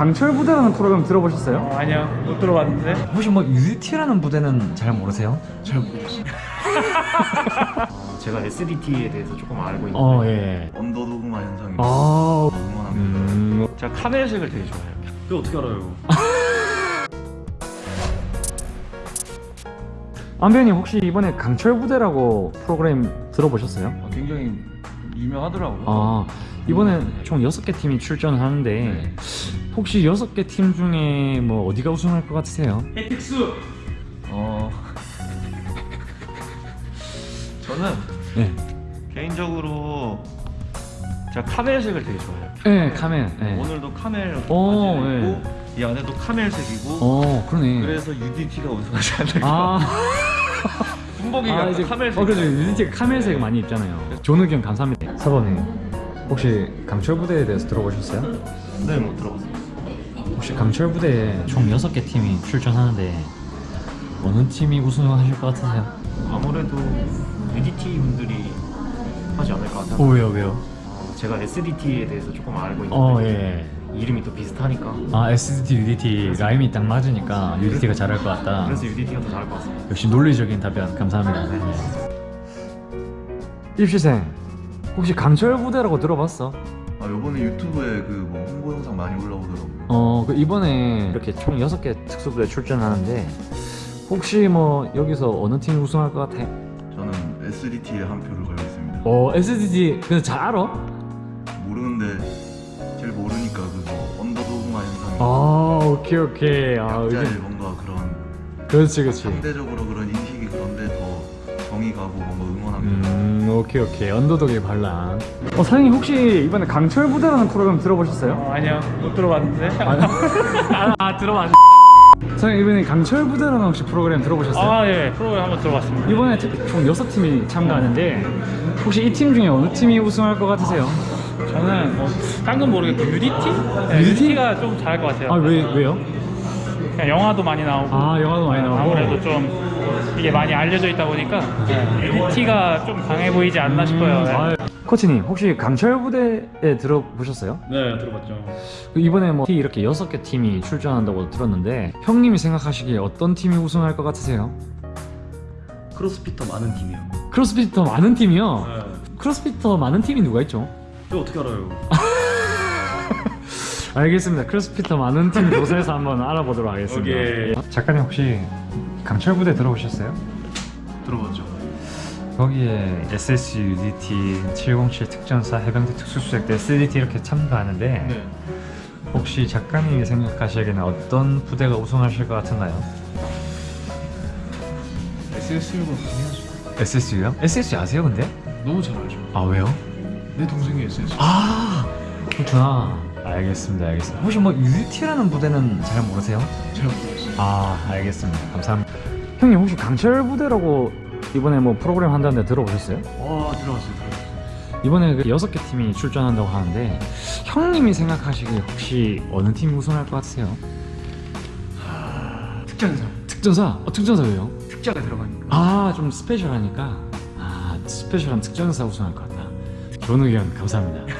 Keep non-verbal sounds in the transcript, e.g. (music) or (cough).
강철 부대라는 프로그램 들어보셨어요? 어, 아니요 못 들어봤는데 혹시 뭐 UDT라는 부대는 잘 모르세요? 잘 모르겠어요 (laughs) 제가 SDT에 대해서 조금 알고 있는데 어 예. 언더도그마 현상입니다. 아, 응원합니다. 음, 제가 카멜색을 되게 좋아해요 그거 어떻게 알아요? (laughs) 안배우님 혹시 이번에 강철 부대라고 프로그램 들어보셨어요? 아, 굉장히 유명하더라고요. 아 이번에 총 6개 팀이 출전을 하는데 혹시 6개 팀 중에 뭐 어디가 우승할 것 같으세요? 헤틱스 어... 저는 네, 개인적으로 제가 카멜색을 되게 좋아해요. 네 카멜. 네. 오늘도 카멜 오, 입고 이 안에도 카멜색이고 어 그러네. 그래서 UDT가 우승하지 않을까. 아, (laughs) 군복이가 아 이제 카멜색. 어 그죠 유니티가 카멜색 많이 입잖아요. 좋은 의견 감사합니다. 사범님 혹시 강철 부대에 대해서 들어보셨어요? 네 못 들어봤어요 혹시 강철 부대에 총 6개 팀이 출전하는데 어느 팀이 우승하실 것 같으세요? 아무래도 UDT 분들이 하지 않을까 어 생각해요 왜요 왜요? 제가 SDT에 대해서 조금 알고 있는데 어 예. 이름이 또 비슷하니까 아 SDT, UDT 라임이 딱 맞으니까 UDT가 잘할 것 같다. 그래서 UDT가 더 잘할 것 같습니다 역시 논리적인 답변 감사합니다. 입시생 혹시 강철 부대라고 들어봤어? 아 요번에 유튜브에 그 뭐 홍보 영상 많이 올라오더라고요. 어, 그 이번에 이렇게 총 6개 특수부대 출전하는데 혹시 뭐 여기서 어느 팀이 우승할 것 같아? 저는 SDT에 한 표를 걸고 있습니다. 어, SDT 근데 잘 알아? 모르는데 제일 모르니까 그거 언더도그마 현상이 아, 오케이 오케이. 아, 이게 뭔가 그런 그렇지 그렇지. 상대적으로 그런 인식이 그런데 더 정이 가고 뭔가 응원합니다. 음, 오케이 오케이. 언더독의 반란. 어, 사장님 혹시 이번에 강철 부대라는 프로그램 들어보셨어요? 어, 아니요 못 들어봤는데 (laughs) 아, 아 들어봤네. 사장님 이번에 강철 부대라는 혹시 프로그램 들어보셨어요? 아예 프로그램 한번 들어봤습니다 이번에 특- 총 6팀이 참가하는데 혹시 이 팀 중에 어느 팀이 우승할 것 같으세요? 저는 뭐, 딴건 모르겠고 UDT? 네? UDT가 좀 잘할 것 같아요 아 왜, 왜요? 그냥 영화도 많이 나오고 아 영화도 많이 나오고 아무래도 좀 이게 많이 알려져 있다 보니까 UDT가 좀 강해 보이지 않나 싶어요 네. 아, 코치님 혹시 강철 부대에 들어보셨어요? 네 들어봤죠 그 이번에 뭐 이렇게 6개 팀이 출전한다고 들었는데 형님이 생각하시기에 어떤 팀이 우승할 것 같으세요? CrossFitter 많은 팀이요. CrossFitter 많은 팀이요? 네. CrossFitter 많은 팀이 누가 있죠? 그거 어떻게 알아요? (laughs) 알겠습니다. CrossFitter 많은 팀 조사해서 한번 알아보도록 하겠습니다. 오케이. 작가님 혹시 강철 부대 들어보셨어요? 들어봤죠. 거기에 SSG, UDT, 707 특전사, 해병대 특수수색대, SDT 이렇게 참가하는데 네. 혹시 작가님이 생각하시기에는 어떤 부대가 우승하실 것 같은가요? SSU가 해야죠. SSU요? SSU 아세요 근데? 너무 잘 알죠. 아 왜요? 내 동생이 SSU. 아 그렇구나 알겠습니다 알겠습니다 혹시 뭐 UDT라는 부대는 잘 모르세요? 잘 모르겠어요. 아 알겠습니다 감사합니다 형님 혹시 강철 부대라고 이번에 뭐 프로그램 한다는데 들어보셨어요? 와 들어봤어요. 들어봤어요. 이번에 그 여섯 개 팀이 출전한다고 하는데 형님이 생각하시기에 혹시 어느 팀이 우승할 것 같으세요? 특전사. 특전사? 어 특전사 왜요? 특자가 들어가니까. 아 좀 스페셜하니까 아 스페셜한 특전사 우승할 것 같다 좋은 의견 감사합니다 (laughs)